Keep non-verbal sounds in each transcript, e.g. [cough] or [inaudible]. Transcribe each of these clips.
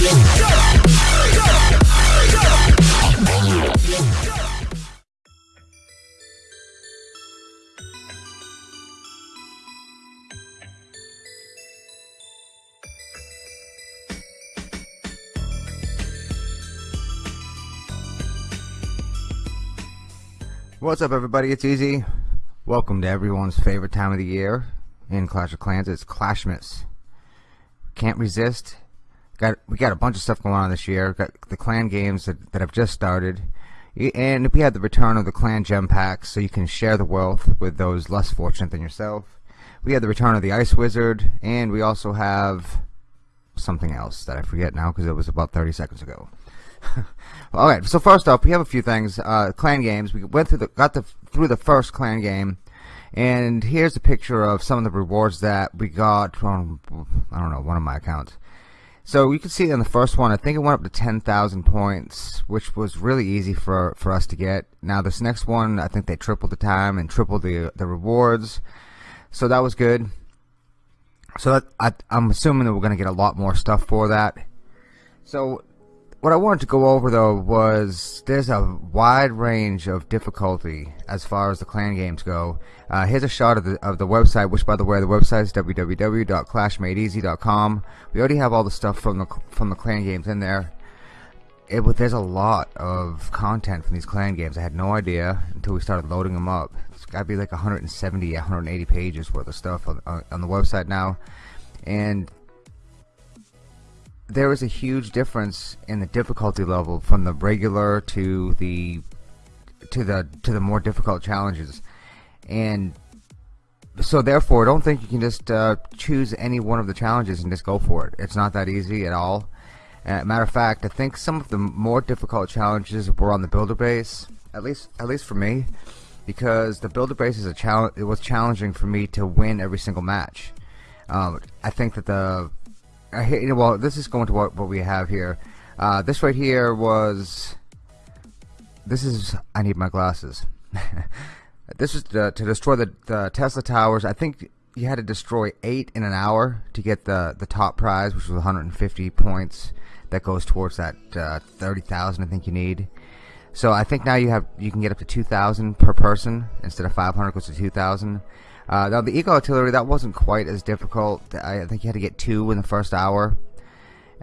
Yeah. What's up everybody, it's Easy. Welcome to everyone's favorite time of the year in Clash of Clans, it's Clashmas. Can't resist. Got We got a bunch of stuff going on this year. Got the clan games that, that have just started. And we had the return of the clan gem packs so you can share the wealth with those less fortunate than yourself. We had the return of the Ice Wizard and we also have something else that I forget now because it was about 30 seconds ago. [laughs] All right. So first off, we have a few things. Uh, clan games. We went through the got the through the first clan game, and here's a picture of some of the rewards that we got from I don't know one of my accounts. So you can see in the first one, I think it went up to 10,000 points, which was really easy for for us to get. Now this next one, I think they tripled the time and tripled the the rewards, so that was good. So that, I, I'm assuming that we're going to get a lot more stuff for that. So what I wanted to go over though was there's a wide range of difficulty as far as the clan games go. Uh, here's a shot of the of the website, which by the way the website is www.clashmadeeasy.com. We already have all the stuff from the from the clan games in there. It, there's a lot of content from these clan games. I had no idea until we started loading them up. It's got to be like 170, 180 pages worth of stuff on, on, on the website now, and there is a huge difference in the difficulty level from the regular to the to the to the more difficult challenges. And so therefore don't think you can just uh, choose any one of the challenges and just go for it. It's not that easy at all. Uh, matter of fact I think some of the more difficult challenges were on the builder base at least at least for me because the builder base is a challenge it was challenging for me to win every single match. Um, I think that the I well, this is going to what, what we have here. Uh, this right here was. This is. I need my glasses. [laughs] this is to, to destroy the, the, Tesla towers. I think you had to destroy eight in an hour to get the the top prize, which was 150 points. That goes towards that uh, 30,000. I think you need. So I think now you have you can get up to 2,000 per person instead of 500 goes to 2,000. Uh, now the Eagle Artillery that wasn't quite as difficult. I think you had to get two in the first hour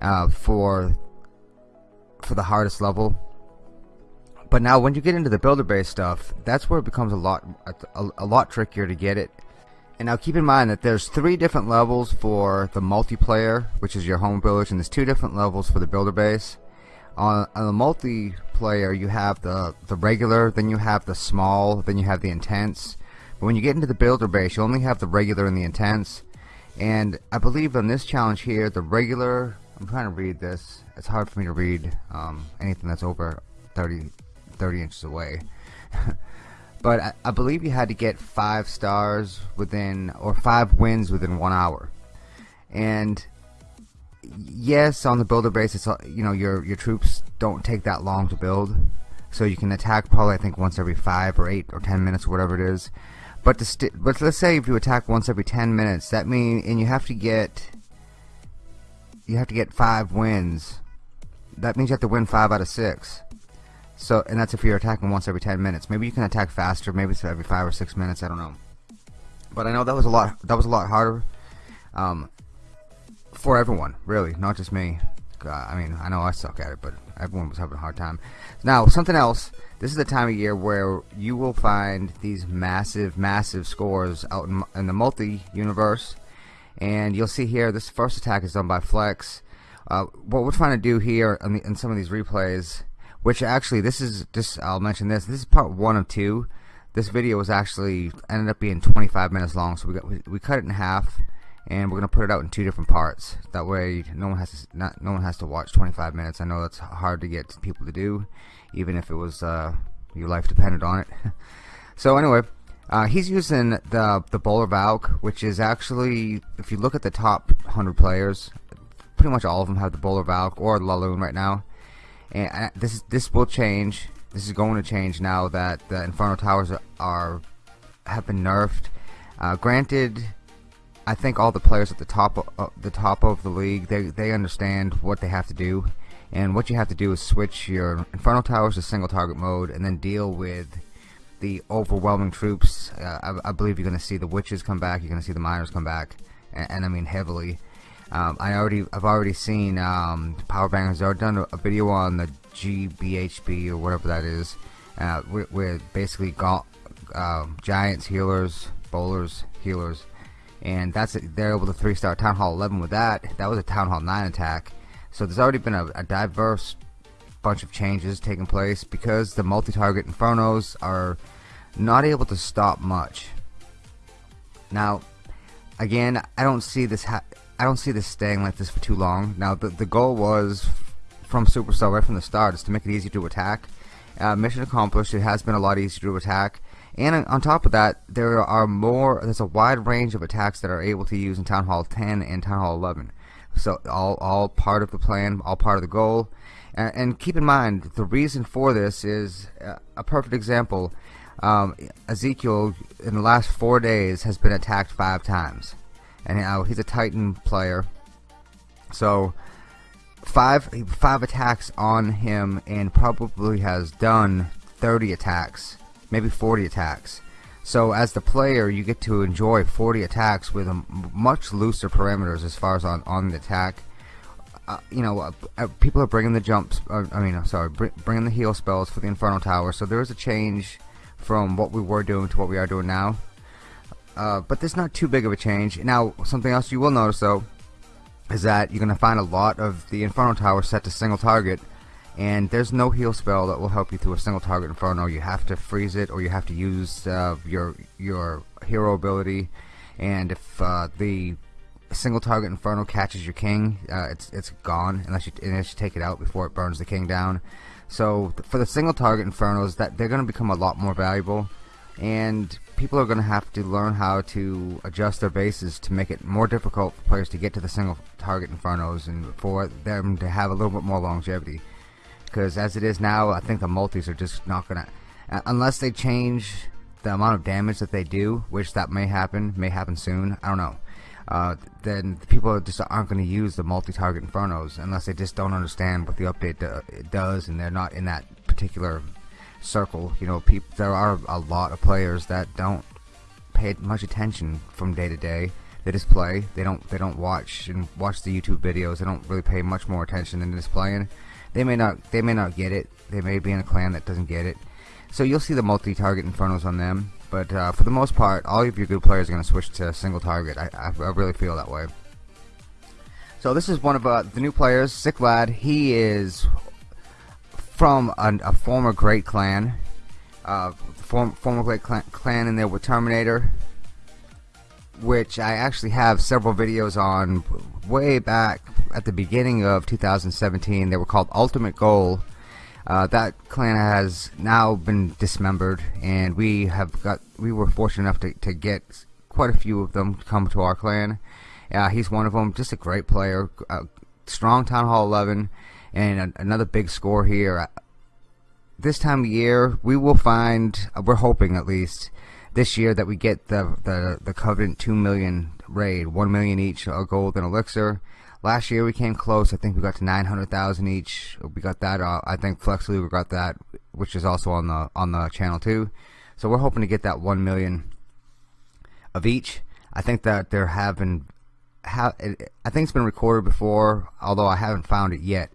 uh, for for the hardest level. But now when you get into the builder base stuff, that's where it becomes a lot a, a lot trickier to get it. And now keep in mind that there's three different levels for the multiplayer, which is your home village, and there's two different levels for the builder base. On, on the multiplayer, you have the the regular, then you have the small, then you have the intense but when you get into the builder base, you only have the regular and the intense. And I believe on this challenge here, the regular, I'm trying to read this. It's hard for me to read um, anything that's over 30, 30 inches away. [laughs] but I, I, believe you had to get five stars within, or five wins within one hour. And yes, on the builder base, it's you know your your troops don't take that long to build, so you can attack probably I think once every five or eight or ten minutes or whatever it is. But to but let's say if you attack once every 10 minutes, that means and you have to get you have to get five wins. That means you have to win five out of six. So and that's if you're attacking once every 10 minutes. Maybe you can attack faster. Maybe it's every five or six minutes. I don't know. But I know that was a lot. That was a lot harder um, for everyone, really, not just me. Uh, I mean, I know I suck at it, but everyone was having a hard time. Now, something else this is the time of year where you will find these massive, massive scores out in, in the multi-universe. And you'll see here, this first attack is done by Flex. Uh, what we're trying to do here in, the, in, some of these replays, which actually, this is, just I'll mention this, this is part one of two. This video was actually, ended up being 25 minutes long, so we, got, we, we cut it in half and we're gonna put it out in two different parts. That way, no one has to not no one has to watch 25 minutes. I know that's hard to get people to do, even if it was uh, your life depended on it. [laughs] so anyway, uh, he's using the the Bowler Valk, which is actually, if you look at the top 100 players, pretty much all of them have the Bowler Valk or Laloon right now. And uh, this this will change this is going to change now that the Inferno Towers are, are have been nerfed. Uh, granted, I think all the players at the top uh, the top of the league they they understand what they have to do, and what you have to do is switch your Inferno Towers to single target mode, and then deal with the overwhelming troops. Uh, I, I, believe you're going to see the witches come back. You're going to see the miners come back, and, and I mean heavily. Um, I already, I've already seen um, Power Bangers. I've done a, video on the GBHB or whatever that is, uh, basically um, giants, healers, bowlers, healers, and that's it. They're able to three-star Town Hall 11 with that. That was a Town Hall 9 attack. So there's already been a, a diverse bunch of changes taking place because the multi-target Infernos are not able to stop much. Now, again, I don't see this. I don't see this staying like this for too long. Now, the the goal was from Supercell right from the start is to make it easy to attack. Uh, mission accomplished. It has been a lot easier to attack. And on top of that, there are more. There's a wide range of attacks that are able to use in Town Hall 10 and Town Hall 11. So all all part of the plan, all part of the goal. And, and keep in mind, the reason for this is uh, a perfect example. Um, Ezekiel, in the last four days, has been attacked five times and now he's a Titan player. So five five attacks on him, and probably has done 30 attacks, maybe 40 attacks. So as the player, you get to enjoy 40 attacks with a much looser parameters as far as on on the attack. Uh, you know, uh, uh people are bringing the jumps. Uh, I mean, sorry, br bringing the heal spells for the Inferno Tower. So there is a change from what we were doing to what we are doing now. Uh, but there's not too big of a change. Now, something else you will notice though is that you're going to find a lot of the Inferno Tower set to single target, and there's no heal spell that will help you through a single target Inferno. You have to freeze it, or you have to use uh, your your hero ability. And if uh, the single target Inferno catches your king, uh, it's it's gone unless you unless you take it out before it burns the king down. So for the single target Infernos, that they're going to become a lot more valuable and people are going to have to learn how to adjust their bases to make it more difficult for players to get to the single target infernos and for them to have a little bit more longevity because as it is now I think the multis are just not going to unless they change the amount of damage that they do which that may happen may happen soon I don't know uh, then people just aren't going to use the multi-target infernos unless they just don't understand what the update do does and they're not in that particular circle. You know, people there are a lot of players that don't pay much attention from day to day. They just play. They don't. They don't watch and watch the YouTube videos. They don't really pay much more attention than just playing. They may not. They may not get it. They may be in a clan that doesn't get it. So you'll see the multi-target infernos on them. But uh, for the most part, all of your good players are going to switch to single target. I, I, I, really feel that way. So this is one of uh, the new players, Sick Lad. He is from a, a former great clan. Uh, form, former great clan, clan in there with Terminator, which I actually have several videos on way back at the beginning of 2017. They were called Ultimate Goal. Uh, that clan has now been dismembered, and we have got we were fortunate enough to, to get quite a few of them to come to our clan. Uh, he's one of them. Just a great player, uh, strong Town Hall 11 and another big score here. This time of year, we will find, we're hoping at least, this year that we get the, the, the Covenant 2 million raid, 1 million each a gold and elixir. Last year we came close. I think we got to 900,000 each. We got that. Uh, I think Flex we got that, which is also on the on the channel too. So we're hoping to get that 1 million of each. I think that there have been, ha I think it's been recorded before, although I haven't found it yet.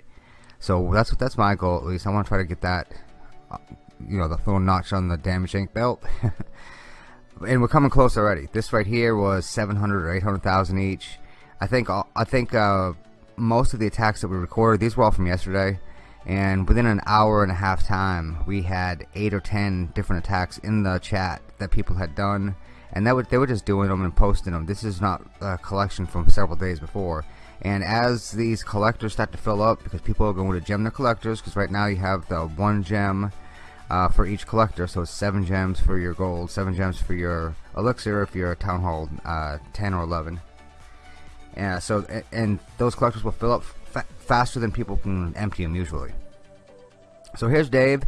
So that's that's my goal at least. I want to try to get that, you know, the little notch on the damage ink belt. [laughs] and we're coming close already. This right here was 700 or 800,000 each. I think I think uh, most of the attacks that we recorded, these were all from yesterday. And within an hour and a half time, we had eight or ten different attacks in the chat that people had done, and that would, they were just doing them and posting them. This is not a collection from several days before. And as these collectors start to fill up, because people are going to gem their collectors, because right now you have the one gem uh, for each collector, so it's seven gems for your gold, seven gems for your elixir if you're a town hall uh, 10 or 11. Yeah, so and those collectors will fill up fa faster than people can empty them usually. So here's Dave.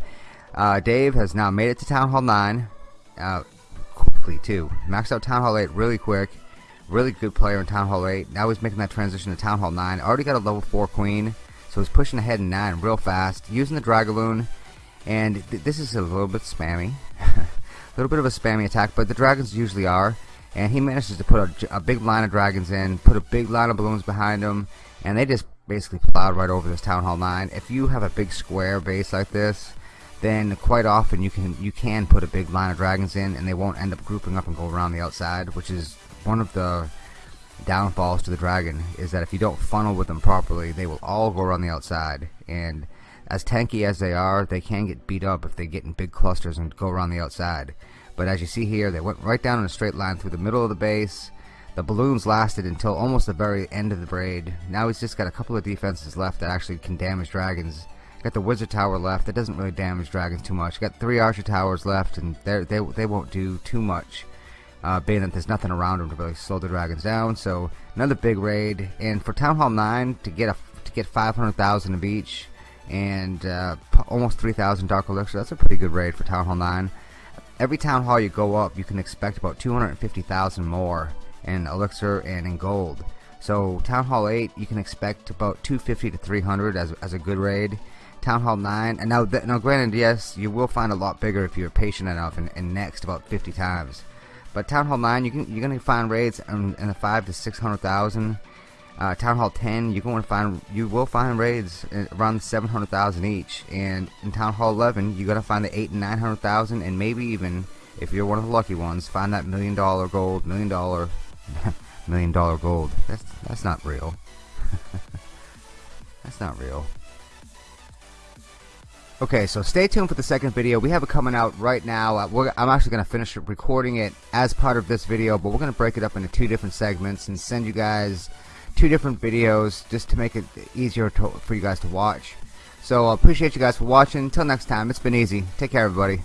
Uh, Dave has now made it to Town Hall 9 uh, quickly too. Maxed out Town Hall 8 really quick. Really good player in Town Hall 8. Now he's making that transition to Town Hall 9. Already got a level 4 queen. So he's pushing ahead in 9 real fast. Using the Dragaloon. And th this is a little bit spammy. [laughs] a little bit of a spammy attack. But the dragons usually are. And he manages to put a, a big line of dragons in. Put a big line of balloons behind him. And they just basically plowed right over this Town Hall 9. If you have a big square base like this then quite often you can you can put a big line of dragons in and they won't end up grouping up and go around the outside which is one of the downfalls to the dragon is that if you don't funnel with them properly they will all go around the outside and as tanky as they are they can get beat up if they get in big clusters and go around the outside but as you see here they went right down in a straight line through the middle of the base the balloons lasted until almost the very end of the braid now he's just got a couple of defenses left that actually can damage dragons Got the wizard tower left. That doesn't really damage dragons too much. Got three archer towers left, and they they won't do too much. Uh, being that there's nothing around them to really slow the dragons down. So another big raid, and for Town Hall 9 to get a to get 500,000 of each, and uh, almost 3,000 Dark Elixir. That's a pretty good raid for Town Hall 9. Every Town Hall you go up, you can expect about 250,000 more in Elixir and in Gold. So Town Hall 8, you can expect about 250 to 300 as, as a good raid. Town Hall 9 and now now granted yes you will find a lot bigger if you're patient enough and, and next about 50 times but Town Hall 9 you can you're gonna find raids in, in the 5 to 600,000 uh, Town Hall 10 you're going to find you will find raids around 700,000 each and in Town Hall 11 you're gonna find the 8 and 900,000 and maybe even if you're one of the lucky ones find that million dollar gold million dollar [laughs] million dollar gold that's that's not real [laughs] that's not real Okay, so stay tuned for the second video. We have it coming out right now. Uh, I'm actually going to finish recording it as part of this video, but we're going to break it up into two different segments and send you guys two different videos just to make it easier to, for you guys to watch. So I appreciate you guys for watching. Until next time, it's been easy. Take care, everybody.